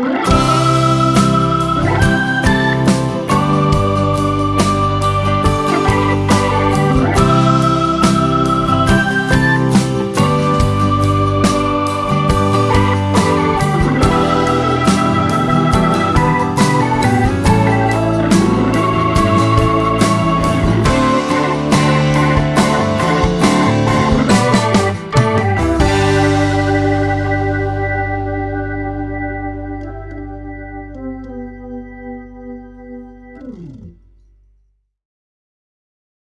Bye.